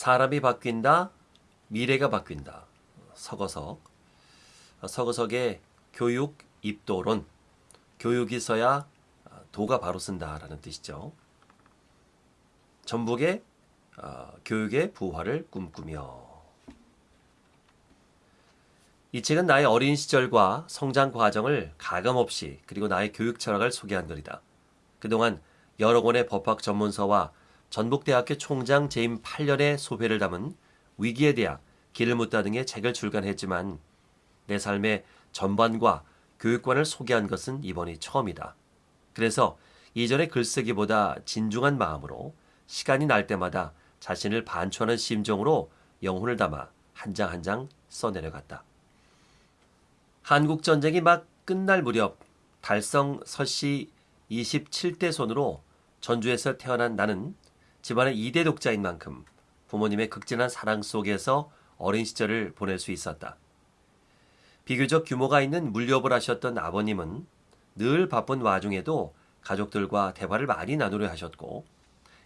사람이 바뀐다, 미래가 바뀐다. 서거석. 서거석의 교육 입도론. 교육이 있어야 도가 바로 쓴다라는 뜻이죠. 전북의 어, 교육의 부활을 꿈꾸며 이 책은 나의 어린 시절과 성장 과정을 가감없이 그리고 나의 교육 철학을 소개한 글이다. 그동안 여러 권의 법학 전문서와 전북대학교 총장 재임 8년의 소회를 담은 위기에 대학, 길을 묻다 등의 책을 출간했지만 내 삶의 전반과 교육관을 소개한 것은 이번이 처음이다. 그래서 이전의 글쓰기보다 진중한 마음으로 시간이 날 때마다 자신을 반추하는 심정으로 영혼을 담아 한 장 한 장 써내려갔다. 한국 전쟁이 막 끝날 무렵 달성 서씨 27대 손으로 전주에서 태어난 나는 집안의 2대 독자인 만큼 부모님의 극진한 사랑 속에서 어린 시절을 보낼 수 있었다. 비교적 규모가 있는 물렵을 하셨던 아버님은 늘 바쁜 와중에도 가족들과 대화를 많이 나누려 하셨고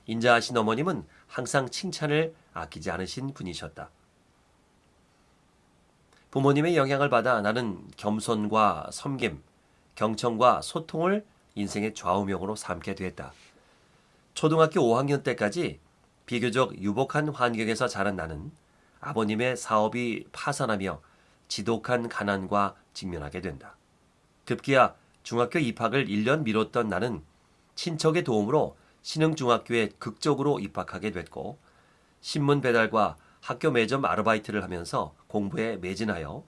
인자하신 어머님은 항상 칭찬을 아끼지 않으신 분이셨다. 부모님의 영향을 받아 나는 겸손과 섬김, 경청과 소통을 인생의 좌우명으로 삼게 됐다. 초등학교 5학년 때까지 비교적 유복한 환경에서 자란 나는 아버님의 사업이 파산하며 지독한 가난과 직면하게 된다. 급기야 중학교 입학을 1년 미뤘던 나는 친척의 도움으로 신흥중학교에 극적으로 입학하게 됐고 신문 배달과 학교 매점 아르바이트를 하면서 공부에 매진하여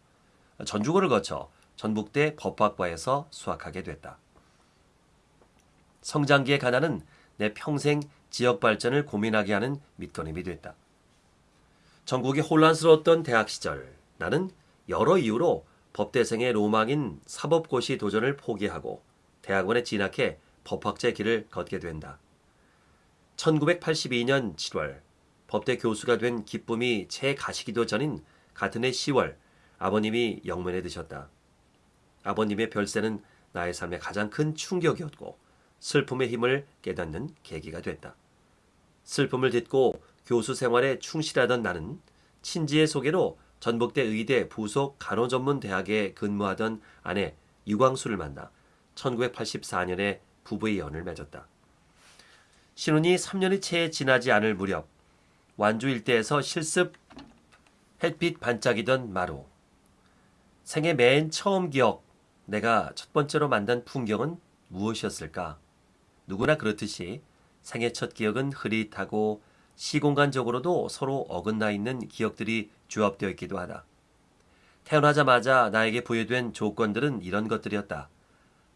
전주고를 거쳐 전북대 법학과에서 수학하게 됐다. 성장기의 가난은 내 평생 지역 발전을 고민하게 하는 밑거름이 됐다. 전국이 혼란스러웠던 대학 시절 나는 여러 이유로 법대생의 로망인 사법고시 도전을 포기하고 대학원에 진학해 법학자 길을 걷게 된다. 1982년 7월 법대 교수가 된 기쁨이 채 가시기도 전인 같은 해 10월 아버님이 영면에 드셨다. 아버님의 별세는 나의 삶의 가장 큰 충격이었고 슬픔의 힘을 깨닫는 계기가 됐다. 슬픔을 딛고 교수 생활에 충실하던 나는 친지의 소개로 전북대 의대 부속 간호전문대학에 근무하던 아내 유광수를 만나 1984년에 부부의 연을 맺었다. 신혼이 3년이 채 지나지 않을 무렵 완주 일대에서 실습 햇빛 반짝이던 마루. 생애 맨 처음 기억, 내가 첫 번째로 만난 풍경은 무엇이었을까? 누구나 그렇듯이 생애 첫 기억은 흐릿하고 시공간적으로도 서로 어긋나 있는 기억들이 조합되어 있기도 하다. 태어나자마자 나에게 부여된 조건들은 이런 것들이었다.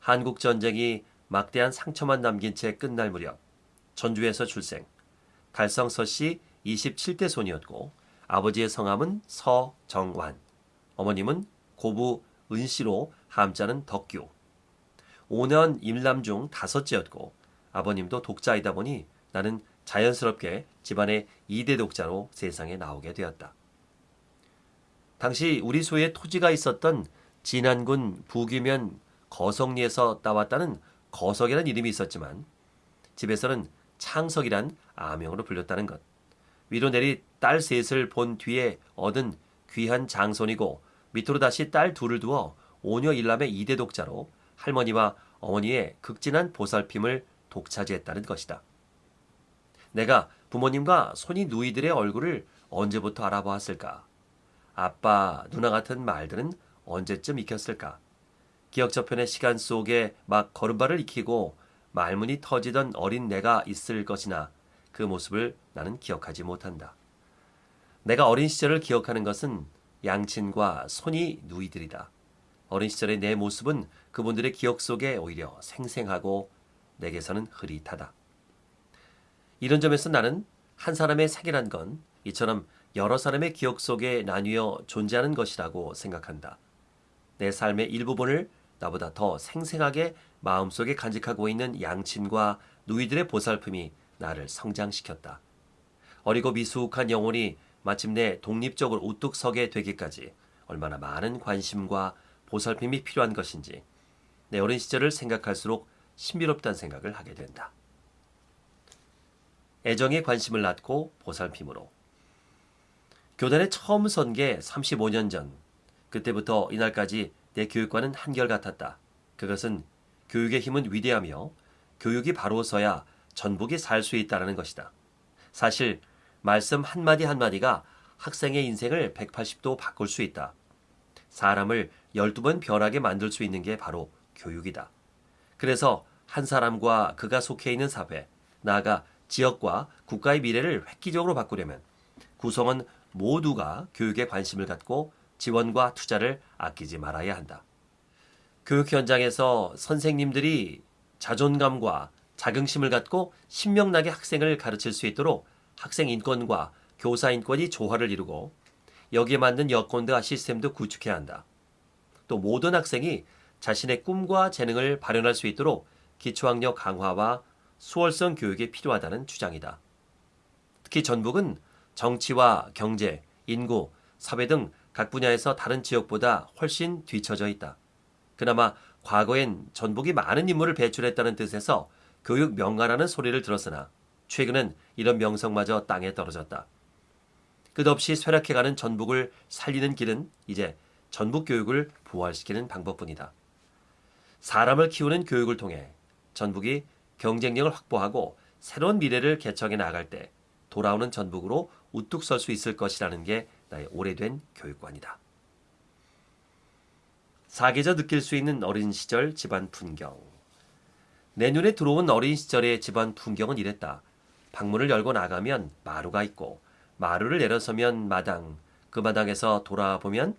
한국 전쟁이 막대한 상처만 남긴 채 끝날 무렵 전주에서 출생. 달성서 씨 27대 손이었고 아버지의 성함은 서정완. 어머님은 고부 은씨로 함자는 덕규. 5년 임남 중 다섯째였고 아버님도 독자이다 보니 나는 자연스럽게 집안의 2대 독자로 세상에 나오게 되었다. 당시 우리 소에 토지가 있었던 진안군 부귀면 거성리에서 따왔다는 거석이라는 이름이 있었지만 집에서는 창석이란 아명으로 불렸다는 것. 위로 내리 딸 셋을 본 뒤에 얻은 귀한 장손이고 밑으로 다시 딸 둘을 두어 오녀 일남의 이대 독자로 할머니와 어머니의 극진한 보살핌을 독차지했다는 것이다. 내가 부모님과 손이 누이들의 얼굴을 언제부터 알아보았을까? 아빠, 누나 같은 말들은 언제쯤 익혔을까? 기억 저편의 시간 속에 막 걸음발을 익히고 말문이 터지던 어린 내가 있을 것이나 그 모습을 나는 기억하지 못한다. 내가 어린 시절을 기억하는 것은 양친과 손이 누이들이다. 어린 시절의 내 모습은 그분들의 기억 속에 오히려 생생하고 내게서는 흐릿하다. 이런 점에서 나는 한 사람의 생이란 건 이처럼 여러 사람의 기억 속에 나뉘어 존재하는 것이라고 생각한다. 내 삶의 일부분을 나보다 더 생생하게 마음속에 간직하고 있는 양친과 누이들의 보살핌이 나를 성장시켰다. 어리고 미숙한 영혼이 마침내 독립적으로 우뚝 서게 되기까지 얼마나 많은 관심과 보살핌이 필요한 것인지 내 어린 시절을 생각할수록 신비롭다는 생각을 하게 된다. 애정의 관심을 낳고 보살핌으로 교단에 처음 선 게 35년 전. 그때부터 이날까지 내 교육과는 한결같았다. 그것은 교육의 힘은 위대하며 교육이 바로 서야 전북이 살 수 있다는 것이다. 사실 말씀 한마디 한마디가 학생의 인생을 180도 바꿀 수 있다. 사람을 12번 변하게 만들 수 있는 게 바로 교육이다. 그래서 한 사람과 그가 속해 있는 사회, 나아가 지역과 국가의 미래를 획기적으로 바꾸려면 구성원 모두가 교육에 관심을 갖고 지원과 투자를 아끼지 말아야 한다. 교육 현장에서 선생님들이 자존감과 자긍심을 갖고 신명나게 학생을 가르칠 수 있도록 학생 인권과 교사 인권이 조화를 이루고 여기에 맞는 여건과 시스템도 구축해야 한다. 또 모든 학생이 자신의 꿈과 재능을 발현할 수 있도록 기초학력 강화와 수월성 교육이 필요하다는 주장이다. 특히 전북은 정치와 경제, 인구, 사회 등 각 분야에서 다른 지역보다 훨씬 뒤처져 있다. 그나마 과거엔 전북이 많은 인물을 배출했다는 뜻에서 교육 명가라는 소리를 들었으나 최근은 이런 명성마저 땅에 떨어졌다. 끝없이 쇠락해가는 전북을 살리는 길은 이제 전북 교육을 부활시키는 방법뿐이다. 사람을 키우는 교육을 통해 전북이 경쟁력을 확보하고 새로운 미래를 개척해 나갈 때 돌아오는 전북으로 우뚝 설 수 있을 것이라는 게 나의 오래된 교육관이다. 사계절 느낄 수 있는 어린 시절 집안 풍경. 내 눈에 들어온 어린 시절의 집안 풍경은 이랬다. 방문을 열고 나가면 마루가 있고 마루를 내려서면 마당, 그 마당에서 돌아보면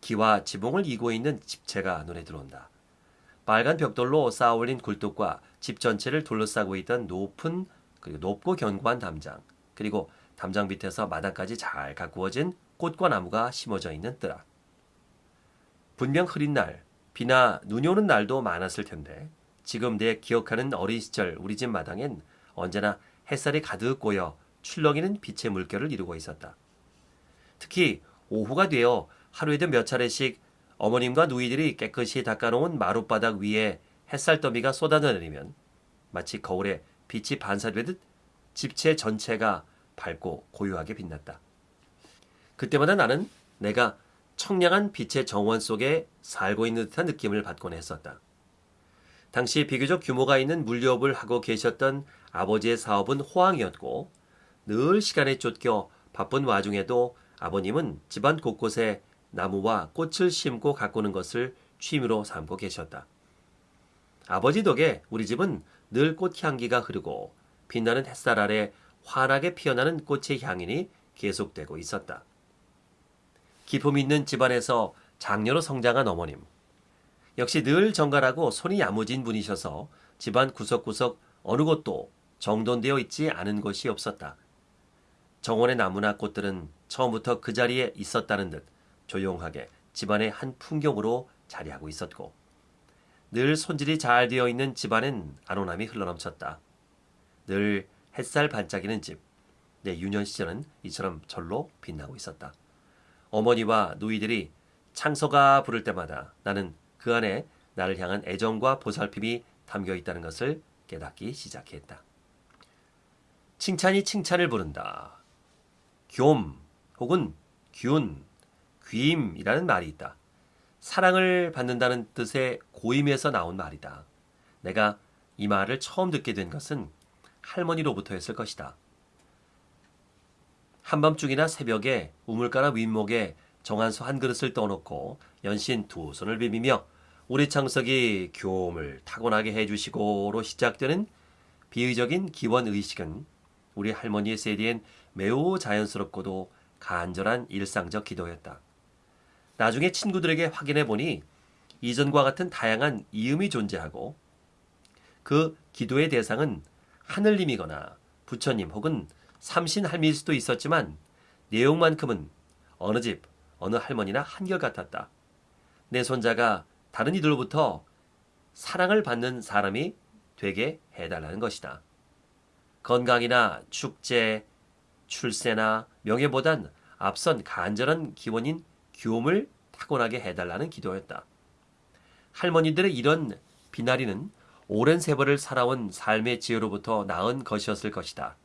기와 지붕을 이고 있는 집채가 눈에 들어온다. 빨간 벽돌로 쌓아 올린 굴뚝과 집 전체를 둘러싸고 있던 높은 그리고 높고 견고한 담장, 그리고 담장 밑에서 마당까지 잘 가꾸어진 꽃과 나무가 심어져 있는 뜨락. 분명 흐린 날, 비나 눈이 오는 날도 많았을 텐데 지금 내 기억하는 어린 시절 우리 집 마당엔 언제나 햇살이 가득 고여 출렁이는 빛의 물결을 이루고 있었다. 특히 오후가 되어 하루에도 몇 차례씩 어머님과 누이들이 깨끗이 닦아놓은 마룻바닥 위에 햇살 더미가 쏟아져 내리면 마치 거울에 빛이 반사되듯 집체 전체가 밝고 고요하게 빛났다. 그때마다 나는 내가 청량한 빛의 정원 속에 살고 있는 듯한 느낌을 받곤 했었다. 당시 비교적 규모가 있는 물류업을 하고 계셨던 아버지의 사업은 호황이었고 늘 시간에 쫓겨 바쁜 와중에도 아버님은 집안 곳곳에 나무와 꽃을 심고 가꾸는 것을 취미로 삼고 계셨다. 아버지 덕에 우리 집은 늘 꽃향기가 흐르고 빛나는 햇살 아래 환하게 피어나는 꽃의 향연이 계속되고 있었다. 기품 있는 집안에서 장녀로 성장한 어머님. 역시 늘 정갈하고 손이 야무진 분이셔서 집안 구석구석 어느 곳도 정돈되어 있지 않은 곳이 없었다. 정원의 나무나 꽃들은 처음부터 그 자리에 있었다는 듯 조용하게 집안의 한 풍경으로 자리하고 있었고 늘 손질이 잘 되어 있는 집안엔 안온함이 흘러넘쳤다. 늘 햇살 반짝이는 집. 내 유년 시절은 이처럼 절로 빛나고 있었다. 어머니와 누이들이 창서가 부를 때마다 나는 그 안에 나를 향한 애정과 보살핌이 담겨 있다는 것을 깨닫기 시작했다. 칭찬이 칭찬을 부른다. 교음 혹은 균, 귀임이라는 말이 있다. 사랑을 받는다는 뜻의 고임에서 나온 말이다. 내가 이 말을 처음 듣게 된 것은 할머니로부터였을 것이다. 한밤중이나 새벽에 우물가나 윗목에 정한소 한 그릇을 떠놓고 연신 두 손을 비비며 우리 창석이 교음을 타고나게 해주시고로 시작되는 비의적인 기원 의식은 우리 할머니의 세대엔 매우 자연스럽고도 간절한 일상적 기도였다. 나중에 친구들에게 확인해 보니 이전과 같은 다양한 이음이 존재하고 그 기도의 대상은 하늘님이거나 부처님 혹은 삼신 할미일 수도 있었지만 내용만큼은 어느 집, 어느 할머니나 한결같았다. 내 손자가 다른 이들로부터 사랑을 받는 사람이 되게 해달라는 것이다. 건강이나 축제, 출세나 명예보단 앞선 간절한 기원인 교움을 타고나게 해달라는 기도였다. 할머니들의 이런 비나리는 오랜 세월을 살아온 삶의 지혜로부터 나은 것이었을 것이다.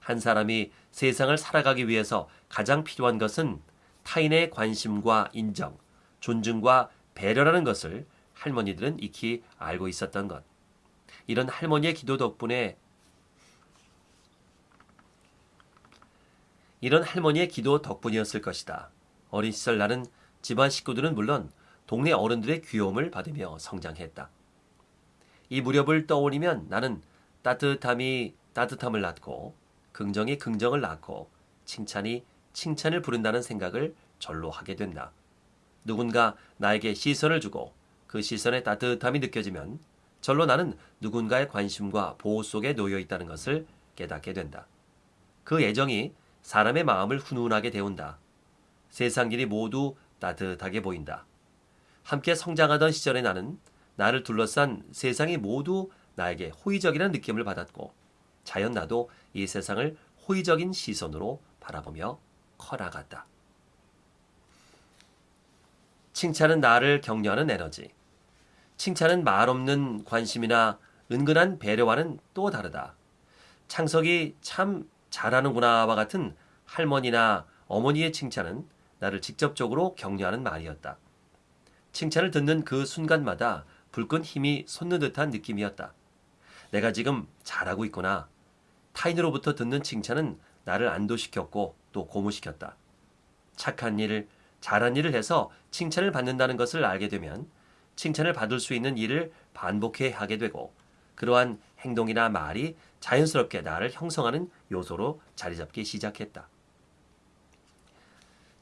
한 사람이 세상을 살아가기 위해서 가장 필요한 것은 타인의 관심과 인정, 존중과 배려라는 것을 할머니들은 익히 알고 있었던 것. 이런 할머니의 기도 덕분에 이런 할머니의 기도 덕분이었을 것이다. 어린 시절 나는 집안 식구들은 물론 동네 어른들의 귀여움을 받으며 성장했다. 이 무렵을 떠올리면 나는 따뜻함이 따뜻함을 낳고 긍정이 긍정을 낳고 칭찬이 칭찬을 부른다는 생각을 절로 하게 된다. 누군가 나에게 시선을 주고 그 시선의 따뜻함이 느껴지면 절로 나는 누군가의 관심과 보호 속에 놓여 있다는 것을 깨닫게 된다. 그 애정이 사람의 마음을 훈훈하게 데운다. 세상 일이 모두 따뜻하게 보인다. 함께 성장하던 시절의 나는 나를 둘러싼 세상이 모두 나에게 호의적이라는 느낌을 받았고 자연 나도 이 세상을 호의적인 시선으로 바라보며 커나갔다. 칭찬은 나를 격려하는 에너지. 칭찬은 말 없는 관심이나 은근한 배려와는 또 다르다. 창석이 참 잘하는구나와 같은 할머니나 어머니의 칭찬은 나를 직접적으로 격려하는 말이었다. 칭찬을 듣는 그 순간마다 불끈 힘이 솟는 듯한 느낌이었다. 내가 지금 잘하고 있구나. 타인으로부터 듣는 칭찬은 나를 안도시켰고 또 고무시켰다. 착한 일을, 잘한 일을 해서 칭찬을 받는다는 것을 알게 되면 칭찬을 받을 수 있는 일을 반복해 하게 되고 그러한 행동이나 말이 자연스럽게 나를 형성하는 요소로 자리 잡기 시작했다.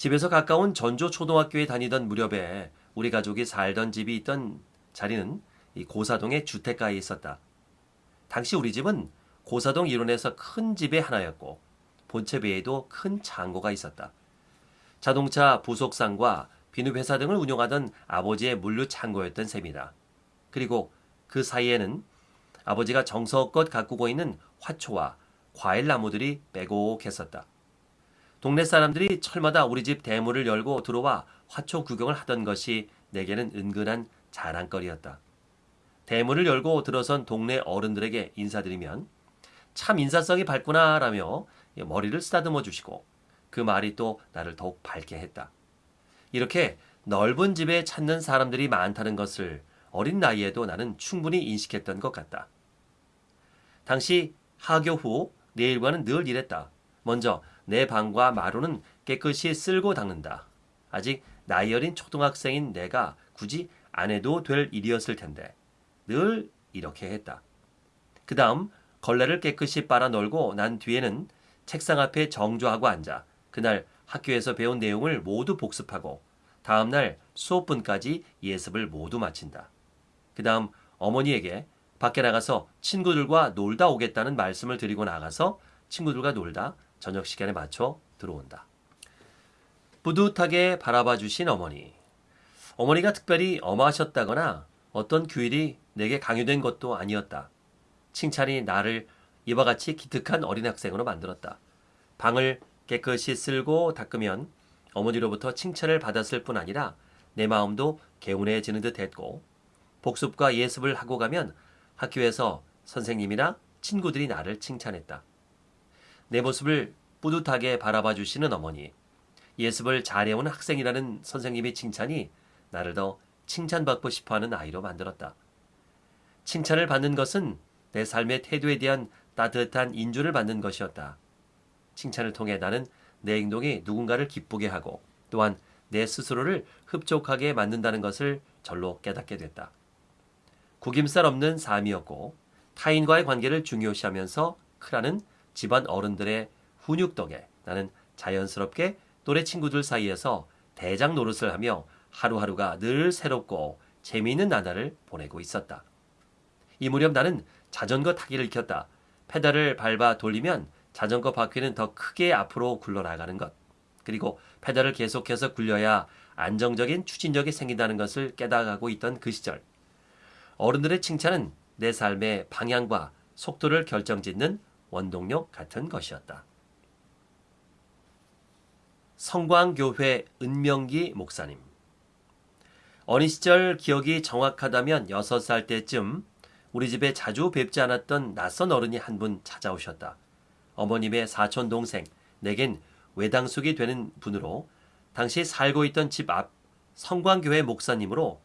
집에서 가까운 전조 초등학교에 다니던 무렵에 우리 가족이 살던 집이 있던 자리는 이 고사동의 주택가에 있었다. 당시 우리 집은 고사동 일원에서 큰 집의 하나였고 본체 외에도 큰 창고가 있었다. 자동차 부속상과 비누회사 등을 운영하던 아버지의 물류 창고였던 셈이다. 그리고 그 사이에는 아버지가 정성껏 가꾸고 있는 화초와 과일 나무들이 빼곡했었다. 동네 사람들이 철마다 우리 집 대문을 열고 들어와 화초 구경을 하던 것이 내게는 은근한 자랑거리였다. 대문을 열고 들어선 동네 어른들에게 인사드리면 참 인사성이 밝구나 라며 머리를 쓰다듬어 주시고 그 말이 또 나를 더욱 밝게 했다. 이렇게 넓은 집에 찾는 사람들이 많다는 것을 어린 나이에도 나는 충분히 인식했던 것 같다. 당시 하교 후 내 일과는 늘 이랬다. 먼저 내 방과 마루는 깨끗이 쓸고 닦는다. 아직 나이 어린 초등학생인 내가 굳이 안 해도 될 일이었을 텐데 늘 이렇게 했다. 그 다음 걸레를 깨끗이 빨아 널고 난 뒤에는 책상 앞에 정조하고 앉아 그날 학교에서 배운 내용을 모두 복습하고 다음날 수업분까지 예습을 모두 마친다. 그 다음 어머니에게 밖에 나가서 친구들과 놀다 오겠다는 말씀을 드리고 나가서 친구들과 놀다 저녁 시간에 맞춰 들어온다. 뿌듯하게 바라봐 주신 어머니. 어머니가 특별히 엄하셨다거나 어떤 규율이 내게 강요된 것도 아니었다. 칭찬이 나를 이와 같이 기특한 어린 학생으로 만들었다. 방을 깨끗이 쓸고 닦으면 어머니로부터 칭찬을 받았을 뿐 아니라 내 마음도 개운해지는 듯 했고 복습과 예습을 하고 가면 학교에서 선생님이나 친구들이 나를 칭찬했다. 내 모습을 뿌듯하게 바라봐 주시는 어머니, 예습을 잘해온 학생이라는 선생님의 칭찬이 나를 더 칭찬받고 싶어 하는 아이로 만들었다. 칭찬을 받는 것은 내 삶의 태도에 대한 따뜻한 인주를 받는 것이었다. 칭찬을 통해 나는 내 행동이 누군가를 기쁘게 하고 또한 내 스스로를 흡족하게 만든다는 것을 절로 깨닫게 됐다. 구김살 없는 삶이었고 타인과의 관계를 중요시하면서 크라는 집안 어른들의 훈육 덕에 나는 자연스럽게 또래 친구들 사이에서 대장 노릇을 하며 하루하루가 늘 새롭고 재미있는 나날을 보내고 있었다. 이 무렵 나는 자전거 타기를 익혔다. 페달을 밟아 돌리면 자전거 바퀴는 더 크게 앞으로 굴러나가는 것. 그리고 페달을 계속해서 굴려야 안정적인 추진력이 생긴다는 것을 깨달아가고 있던 그 시절. 어른들의 칭찬은 내 삶의 방향과 속도를 결정짓는 원동력 같은 것이었다. 성광교회 은명기 목사님. 어린 시절 기억이 정확하다면 6살 때쯤 우리 집에 자주 뵙지 않았던 낯선 어른이 한 분 찾아오셨다. 어머님의 사촌 동생, 내겐 외당숙이 되는 분으로 당시 살고 있던 집 앞 성광교회 목사님으로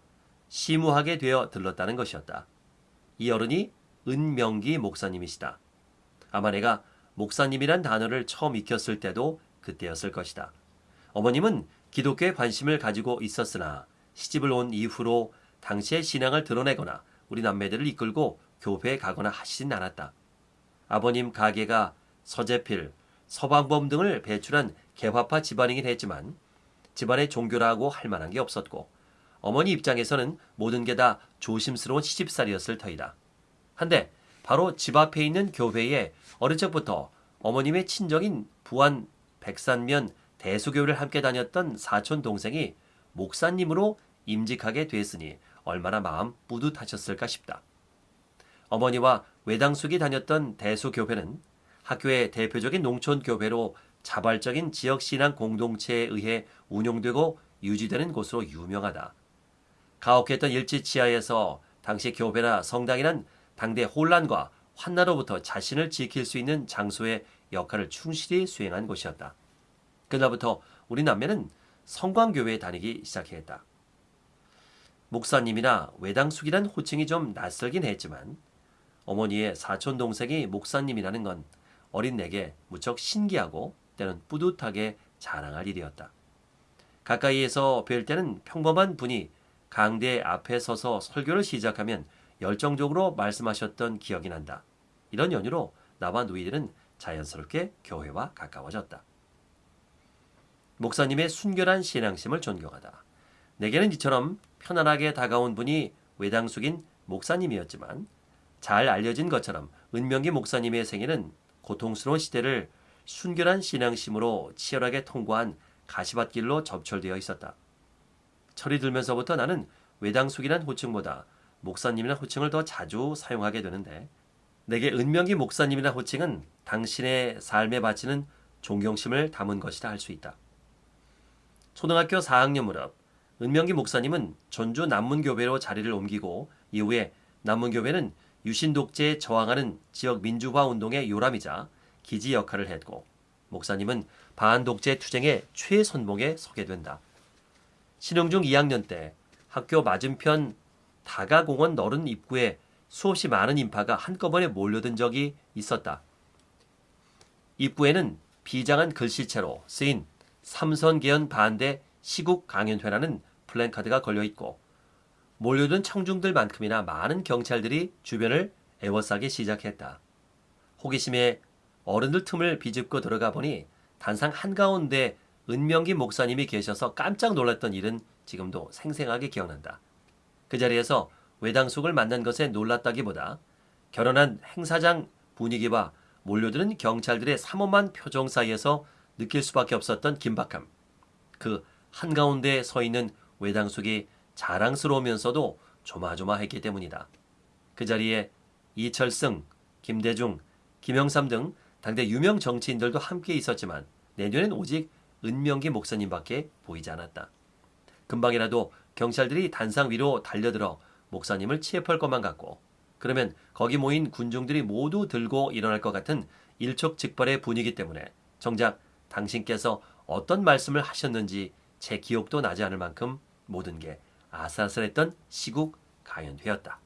시무하게 되어 들렀다는 것이었다. 이 어른이 은명기 목사님이시다. 아마 내가 목사님이란 단어를 처음 익혔을 때도 그때였을 것이다. 어머님은 기독교에 관심을 가지고 있었으나 시집을 온 이후로 당시의 신앙을 드러내거나 우리 남매들을 이끌고 교회에 가거나 하시진 않았다. 아버님 가게가 서재필, 서방범 등을 배출한 개화파 집안이긴 했지만 집안의 종교라고 할 만한 게 없었고 어머니 입장에서는 모든 게 다 조심스러운 시집살이였을 터이다. 한데 바로 집 앞에 있는 교회에 어린 적부터 어머님의 친정인 부안 백산면 대수교를 함께 다녔던 사촌 동생이 목사님으로 임직하게 됐으니 얼마나 마음 뿌듯하셨을까 싶다. 어머니와 외당숙이 다녔던 대수교회는 학교의 대표적인 농촌교회로 자발적인 지역신앙 공동체에 의해 운용되고 유지되는 곳으로 유명하다. 가혹했던 일지치하에서 당시 교회나 성당이란 당대 혼란과 환나로부터 자신을 지킬 수 있는 장소의 역할을 충실히 수행한 곳이었다. 그날부터 우리 남매는 성광교회에 다니기 시작했다. 목사님이나 외당숙이란 호칭이 좀 낯설긴 했지만 어머니의 사촌 동생이 목사님이라는 건 어린 내게 무척 신기하고 때는 뿌듯하게 자랑할 일이었다. 가까이에서 뵐 때는 평범한 분이 강대 앞에 서서 설교를 시작하면 열정적으로 말씀하셨던 기억이 난다. 이런 연유로 나와 누이들은 자연스럽게 교회와 가까워졌다. 목사님의 순결한 신앙심을 존경하다. 내게는 이처럼 편안하게 다가온 분이 외당숙인 목사님이었지만 잘 알려진 것처럼 은명기 목사님의 생애는 고통스러운 시대를 순결한 신앙심으로 치열하게 통과한 가시밭길로 접철되어 있었다. 철이 들면서부터 나는 외당숙이란 호칭보다 목사님이란 호칭을 더 자주 사용하게 되는데 내게 은명기 목사님이란 호칭은 당신의 삶에 바치는 존경심을 담은 것이다 할수 있다. 초등학교 4학년 무렵 은명기 목사님은 전주 남문교회로 자리를 옮기고 이후에 남문교회는 유신 독재에 저항하는 지역 민주화 운동의 요람이자 기지 역할을 했고 목사님은 반독재 투쟁의 최선봉에 서게 된다. 신흥중 2학년 때 학교 맞은편 다가공원 너른 입구에 수없이 많은 인파가 한꺼번에 몰려든 적이 있었다. 입구에는 비장한 글씨체로 쓰인 삼선개헌 반대 시국 강연회라는 플랜카드가 걸려 있고 몰려든 청중들만큼이나 많은 경찰들이 주변을 애워싸기 시작했다. 호기심에 어른들 틈을 비집고 들어가 보니 단상 한가운데 은명기 목사님이 계셔서 깜짝 놀랐던 일은 지금도 생생하게 기억난다. 그 자리에서 외당숙을 만난 것에 놀랐다기보다 결혼한 행사장 분위기와 몰려드는 경찰들의 삼엄한 표정 사이에서 느낄 수밖에 없었던 긴박함. 그 한가운데 서 있는 외당숙이 자랑스러우면서도 조마조마했기 때문이다. 그 자리에 이철승, 김대중, 김영삼 등 당대 유명 정치인들도 함께 있었지만 내년엔 오직 은명기 목사님밖에 보이지 않았다. 금방이라도 경찰들이 단상 위로 달려들어 목사님을 취업할 것만 같고 그러면 거기 모인 군중들이 모두 들고 일어날 것 같은 일촉즉발의 분위기 때문에 정작 당신께서 어떤 말씀을 하셨는지 제 기억도 나지 않을 만큼 모든 게 아슬아슬했던 시국 가연회였다.